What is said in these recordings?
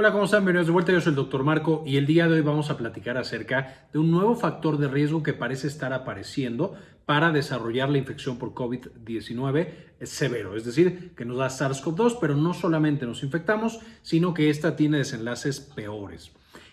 Hola, ¿cómo están? Bienvenidos de vuelta. Yo soy el doctor Marco y el día de hoy vamos a platicar acerca de un nuevo factor de riesgo que parece estar apareciendo para desarrollar la infección por COVID-19 severo, es decir, que nos da SARS-CoV-2, pero no solamente nos infectamos, sino que esta tiene desenlaces peores.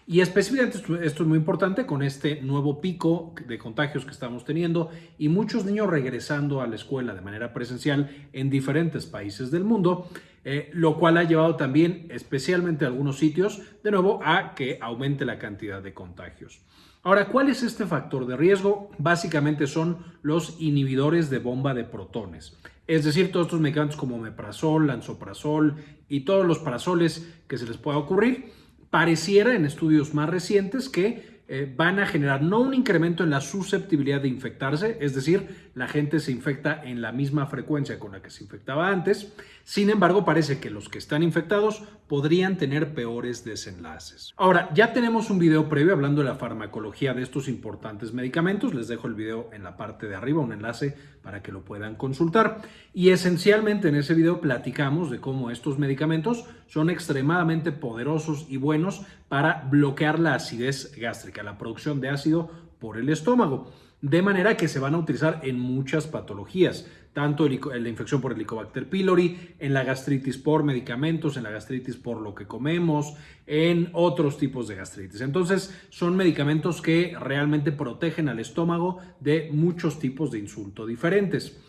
Y específicamente esto es muy importante con este nuevo pico de contagios que estamos teniendo y muchos niños regresando a la escuela de manera presencial en diferentes países del mundo, eh, lo cual ha llevado también, especialmente a algunos sitios, de nuevo a que aumente la cantidad de contagios. Ahora, ¿cuál es este factor de riesgo? Básicamente son los inhibidores de bomba de protones. Es decir, todos estos medicamentos como meprazol, lansoprazol y todos los parasoles que se les pueda ocurrir pareciera en estudios más recientes que eh, van a generar no un incremento en la susceptibilidad de infectarse, es decir, la gente se infecta en la misma frecuencia con la que se infectaba antes, sin embargo parece que los que están infectados podrían tener peores desenlaces. Ahora, ya tenemos un video previo hablando de la farmacología de estos importantes medicamentos, les dejo el video en la parte de arriba, un enlace para que lo puedan consultar. Y esencialmente en ese video platicamos de cómo estos medicamentos son extremadamente poderosos y buenos para bloquear la acidez gástrica, la producción de ácido por el estómago de manera que se van a utilizar en muchas patologías, tanto en la infección por Helicobacter pylori, en la gastritis por medicamentos, en la gastritis por lo que comemos, en otros tipos de gastritis. Entonces, son medicamentos que realmente protegen al estómago de muchos tipos de insulto diferentes.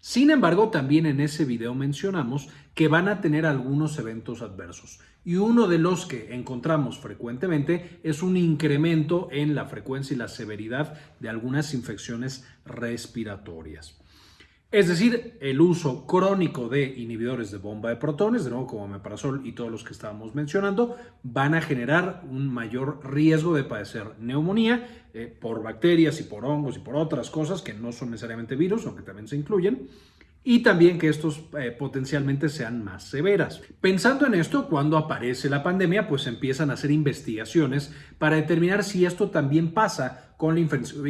Sin embargo, también en ese video mencionamos que van a tener algunos eventos adversos y uno de los que encontramos frecuentemente es un incremento en la frecuencia y la severidad de algunas infecciones respiratorias. Es decir, el uso crónico de inhibidores de bomba de protones, de nuevo como meprazol y todos los que estábamos mencionando, van a generar un mayor riesgo de padecer neumonía eh, por bacterias y por hongos y por otras cosas que no son necesariamente virus, aunque también se incluyen y también que estos eh, potencialmente sean más severas. Pensando en esto, cuando aparece la pandemia, pues empiezan a hacer investigaciones para determinar si esto también pasa con la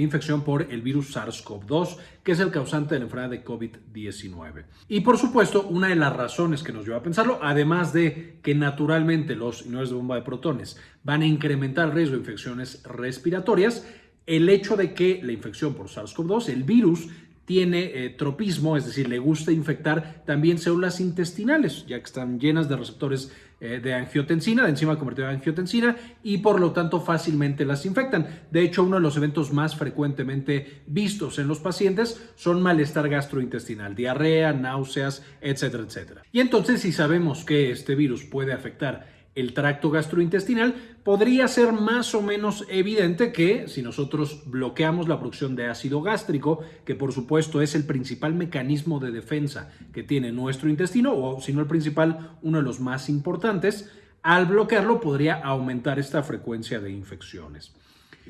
infección por el virus SARS-CoV-2, que es el causante de la enfermedad de COVID-19. Y por supuesto, una de las razones que nos lleva a pensarlo, además de que naturalmente los inhibidores de bomba de protones van a incrementar el riesgo de infecciones respiratorias, el hecho de que la infección por SARS-CoV-2, el virus, tiene eh, tropismo, es decir, le gusta infectar también células intestinales, ya que están llenas de receptores eh, de angiotensina, de enzima convertida a angiotensina, y por lo tanto fácilmente las infectan. De hecho, uno de los eventos más frecuentemente vistos en los pacientes son malestar gastrointestinal, diarrea, náuseas, etcétera, etcétera. Y entonces, si sabemos que este virus puede afectar el tracto gastrointestinal, podría ser más o menos evidente que si nosotros bloqueamos la producción de ácido gástrico, que por supuesto es el principal mecanismo de defensa que tiene nuestro intestino, o si no el principal, uno de los más importantes, al bloquearlo podría aumentar esta frecuencia de infecciones.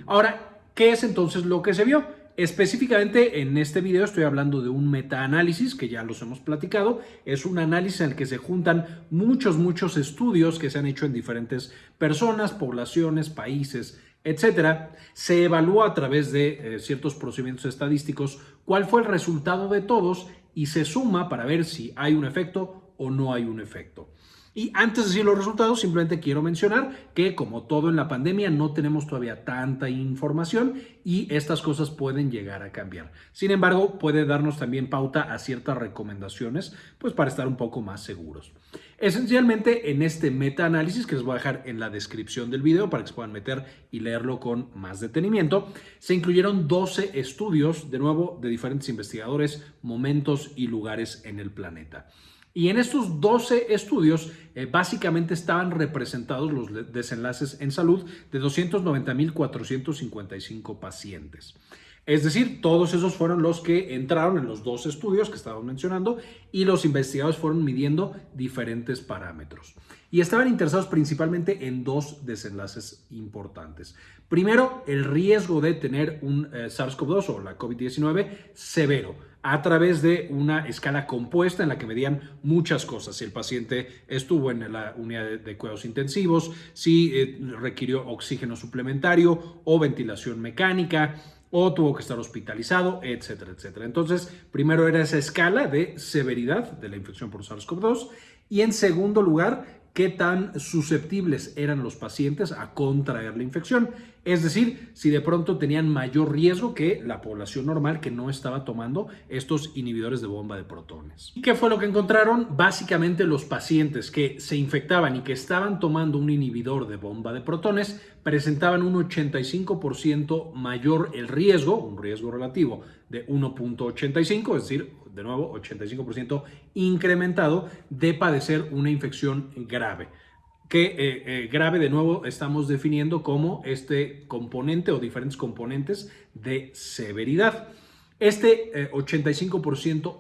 Ahora, ¿qué es entonces lo que se vio? Específicamente en este video estoy hablando de un metaanálisis que ya los hemos platicado. Es un análisis en el que se juntan muchos, muchos estudios que se han hecho en diferentes personas, poblaciones, países, etcétera. Se evalúa a través de eh, ciertos procedimientos estadísticos cuál fue el resultado de todos y se suma para ver si hay un efecto o no hay un efecto. Y antes de decir los resultados, simplemente quiero mencionar que como todo en la pandemia no tenemos todavía tanta información y estas cosas pueden llegar a cambiar. Sin embargo, puede darnos también pauta a ciertas recomendaciones pues para estar un poco más seguros. Esencialmente en este metaanálisis que les voy a dejar en la descripción del video para que se puedan meter y leerlo con más detenimiento, se incluyeron 12 estudios, de nuevo, de diferentes investigadores, momentos y lugares en el planeta. Y en estos 12 estudios eh, básicamente estaban representados los desenlaces en salud de 290.455 pacientes. Es decir, todos esos fueron los que entraron en los dos estudios que estábamos mencionando y los investigadores fueron midiendo diferentes parámetros. Y estaban interesados principalmente en dos desenlaces importantes. Primero, el riesgo de tener un eh, SARS-CoV-2 o la COVID-19 severo a través de una escala compuesta en la que medían muchas cosas. Si el paciente estuvo en la unidad de, cuidados intensivos, si eh, requirió oxígeno suplementario o ventilación mecánica, o tuvo que estar hospitalizado, etcétera, etcétera. Entonces, primero era esa escala de severidad de la infección por SARS-CoV-2 y en segundo lugar, qué tan susceptibles eran los pacientes a contraer la infección. Es decir, si de pronto tenían mayor riesgo que la población normal que no estaba tomando estos inhibidores de bomba de protones. ¿Y qué fue lo que encontraron? Básicamente los pacientes que se infectaban y que estaban tomando un inhibidor de bomba de protones presentaban un 85% mayor el riesgo, un riesgo relativo de 1.85, es decir, de nuevo 85% incrementado de padecer una infección grave que eh, eh, grave de nuevo estamos definiendo como este componente o diferentes componentes de severidad. Este 85%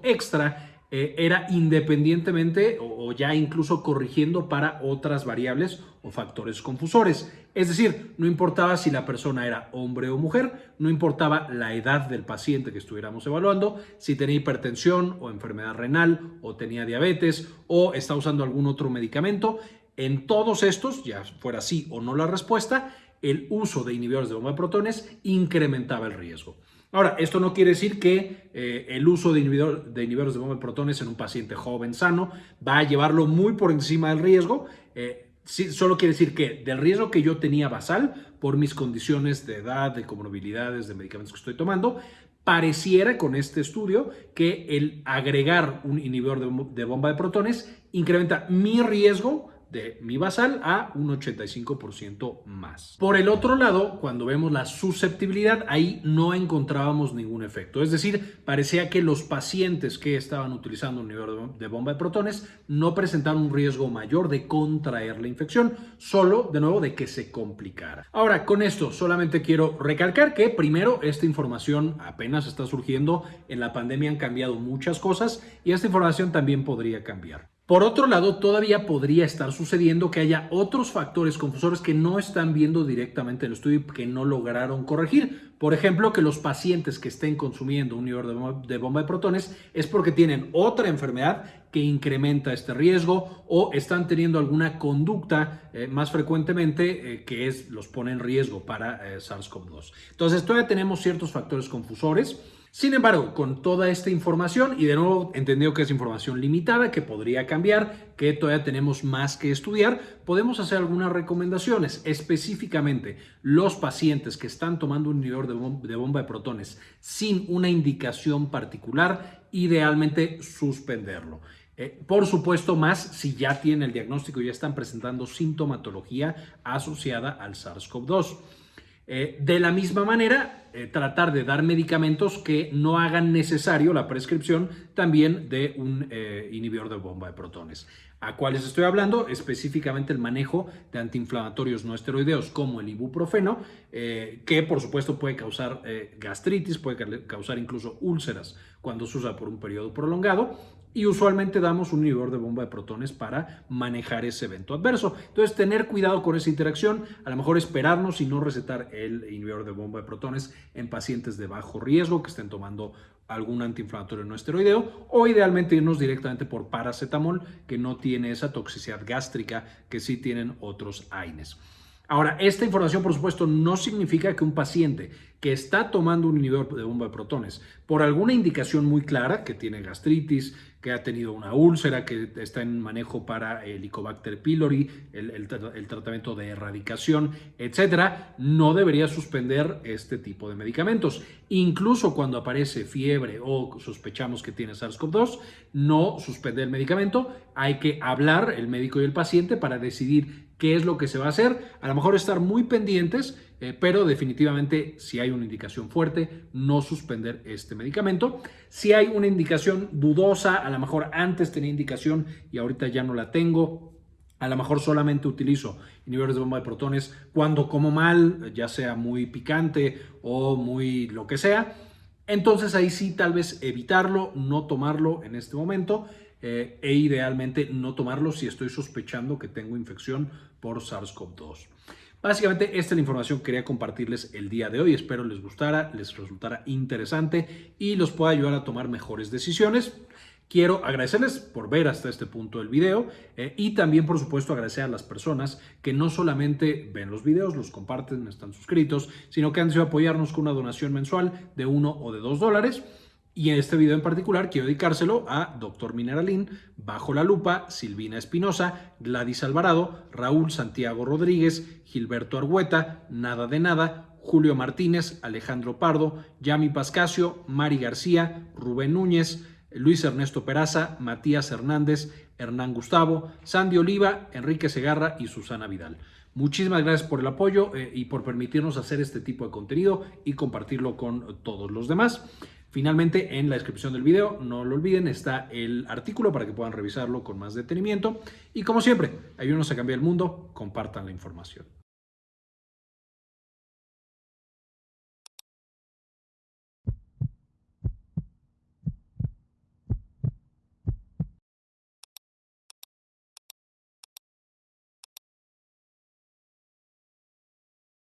eh, era independientemente o, ya incluso corrigiendo para otras variables o factores confusores. Es decir, no importaba si la persona era hombre o mujer, no importaba la edad del paciente que estuviéramos evaluando, si tenía hipertensión o enfermedad renal o tenía diabetes o está usando algún otro medicamento, en todos estos, ya fuera sí o no la respuesta, el uso de inhibidores de bomba de protones incrementaba el riesgo. Ahora, esto no quiere decir que eh, el uso de, de, inhibidores de bomba de protones en un paciente joven sano va a llevarlo muy por encima del riesgo. Eh, solo quiere decir que del riesgo que yo tenía basal por mis condiciones de edad, de comorbilidades, de medicamentos que estoy tomando, pareciera con este estudio que el agregar un inhibidor de bomba de protones incrementa mi riesgo de mi basal a un 85% más. Por el otro lado, cuando vemos la susceptibilidad, ahí no encontrábamos ningún efecto. Es decir, parecía que los pacientes que estaban utilizando un nivel de bomba de protones no presentaron un riesgo mayor de contraer la infección, solo de nuevo de que se complicara. Ahora, con esto solamente quiero recalcar que primero esta información apenas está surgiendo, en la pandemia han cambiado muchas cosas y esta información también podría cambiar. Por otro lado, todavía podría estar sucediendo que haya otros factores confusores que no están viendo directamente el estudio y que no lograron corregir. Por ejemplo, que los pacientes que estén consumiendo un nivel de bomba de protones es porque tienen otra enfermedad que incrementa este riesgo o están teniendo alguna conducta eh, más frecuentemente eh, que es, los pone en riesgo para eh, SARS-CoV-2. Entonces, todavía tenemos ciertos factores confusores. Sin embargo, con toda esta información, y de nuevo entendido que es información limitada, que podría cambiar, que todavía tenemos más que estudiar, podemos hacer algunas recomendaciones. Específicamente, los pacientes que están tomando un inhibidor de, bomba de protones sin una indicación particular, idealmente suspenderlo. Eh, por supuesto, más si ya tienen el diagnóstico y ya están presentando sintomatología asociada al SARS-CoV-2. Eh, de la misma manera, eh, tratar de dar medicamentos que no hagan necesario la prescripción también de un eh, inhibidor de bomba de protones. ¿A cuáles estoy hablando? Específicamente el manejo de antiinflamatorios no esteroideos como el ibuprofeno, que por supuesto puede causar gastritis, puede causar incluso úlceras cuando se usa por un periodo prolongado y usualmente damos un inhibidor de bomba de protones para manejar ese evento adverso. Entonces, tener cuidado con esa interacción, a lo mejor esperarnos y no recetar el inhibidor de bomba de protones en pacientes de bajo riesgo que estén tomando algún antiinflamatorio no esteroideo o idealmente irnos directamente por paracetamol que no tiene esa toxicidad gástrica que sí tienen otros AINES. Ahora, esta información, por supuesto, no significa que un paciente que está tomando un inhibidor de bomba de protones por alguna indicación muy clara, que tiene gastritis, que ha tenido una úlcera, que está en manejo para el Helicobacter pylori, el, tratamiento de erradicación, etcétera, no debería suspender este tipo de medicamentos. Incluso cuando aparece fiebre o sospechamos que tiene SARS-CoV-2, no suspender el medicamento, hay que hablar el médico y el paciente para decidir qué es lo que se va a hacer. A lo mejor estar muy pendientes, eh, pero definitivamente si hay una indicación fuerte, no suspender este medicamento. Si hay una indicación dudosa, a lo mejor antes tenía indicación y ahorita ya no la tengo, a lo mejor solamente utilizo inhibidores de bomba de protones cuando como mal, ya sea muy picante o muy lo que sea. Entonces ahí sí tal vez evitarlo, no tomarlo en este momento eh, e idealmente no tomarlo si estoy sospechando que tengo infección por SARS-CoV-2. Básicamente esta es la información que quería compartirles el día de hoy. Espero les gustara, les resultara interesante y los pueda ayudar a tomar mejores decisiones. Quiero agradecerles por ver hasta este punto el video eh, y también, por supuesto, agradecer a las personas que no solamente ven los videos, los comparten, están suscritos, sino que han decidido apoyarnos con una donación mensual de uno o de dos dólares. Y en este video en particular quiero dedicárselo a Dr. Mineralín, Bajo la Lupa, Silvina Espinosa, Gladys Alvarado, Raúl Santiago Rodríguez, Gilberto Argueta, Nada de Nada, Julio Martínez, Alejandro Pardo, Yami Pascasio, Mari García, Rubén Núñez, Luis Ernesto Peraza, Matías Hernández, Hernán Gustavo, Sandy Oliva, Enrique Segarra y Susana Vidal. Muchísimas gracias por el apoyo eh, y por permitirnos hacer este tipo de contenido y compartirlo con todos los demás. Finalmente, en la descripción del video, no lo olviden, está el artículo para que puedan revisarlo con más detenimiento. Y como siempre, ayúdenos a cambiar el mundo, compartan la información.